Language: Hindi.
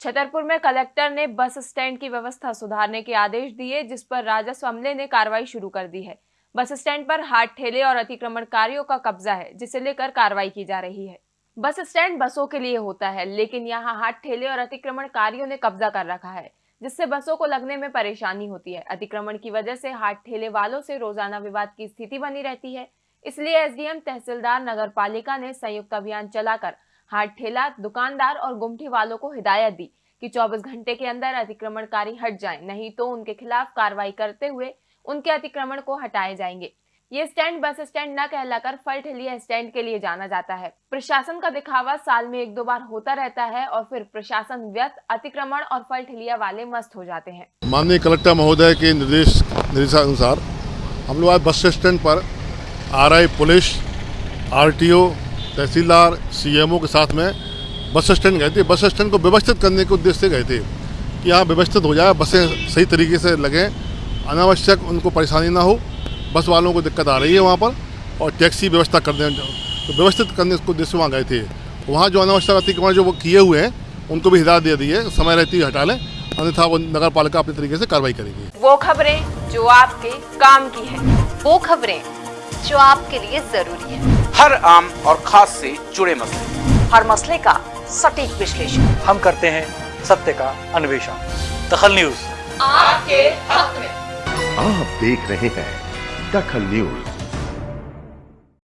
छतरपुर में कलेक्टर ने बस स्टैंड की व्यवस्था सुधारने के आदेश दिए, जिस पर राजस्व अमले ने कार्रवाई शुरू कर दी है। बस स्टैंड पर हाट ठेले और अतिक्रमणकारियों का कब्जा है, जिसे लेकर कार्रवाई की जा रही है। बस स्टैंड बसों के लिए होता है, लेकिन यहाँ हाट ठेले और अतिक्रमणकारियों ने कब्जा कर रखा है, जिससे बसों को लगने में परेशानी होती है। अतिक्रमण की वजह से हाट ठेले वालों से रोज़ाना विवाद की स्थिति बनी रहती है। इसलिए एसडीएम तहसीलदार नगर पालिका ने संयुक्त अभियान चलाकर हाट ठेला, दुकानदार और गुमठी वालों को हिदायत दी कि 24 घंटे के अंदर अतिक्रमणकारी हट जाएँ, नहीं तो उनके खिलाफ कार्रवाई करते हुए उनके अतिक्रमण को हटाए जाएँगे। ये स्टैंड बस स्टैंड न कहलाकर फल ठेलिया स्टैंड के लिए जाना जाता है। प्रशासन का दिखावा साल में एक दो बार होता रहता है और फिर प्रशासन व्यस्त अतिक्रमण और फल ठेलिया वाले मस्त हो जाते हैं। माननीय कलेक्टर महोदय के निर्देश, निर्देशानुसार हम लोग आज बस स्टैंड पर RI police RTO tehsildar CMO के साथ में बस स्टैंड गए थे। बस स्टैंड को व्यवस्थित करने के उद्देश्य से गए थे कि यहाँ व्यवस्थित हो जाए, बसें सही तरीके से लगें, अनावश्यक उनको परेशानी ना हो, बस वालों को दिक्कत आ रही है वहाँ पर और टैक्सी व्यवस्था कर तो व्यवस्थित करने के उद्देश्य वहाँ गए थे। वहाँ जो अनावश्यक अतिक्रमण जो वो किए हुए हैं, उनको भी हिदायत दे दी है। समय रहती हटा लें, अन्यथा वो नगर पालिका अपने तरीके से कार्रवाई करेगी। वो खबरें जो आपके काम की है, वो खबरें जो आपके लिए ज़रूरी है। हर आम और खास से जुड़े मसले। हर मसले का सटीक विश्लेषण। हम करते हैं सत्य का अन्वेषण। दखल न्यूज़। आपके हक में। आप देख रहे हैं दखल न्यूज़।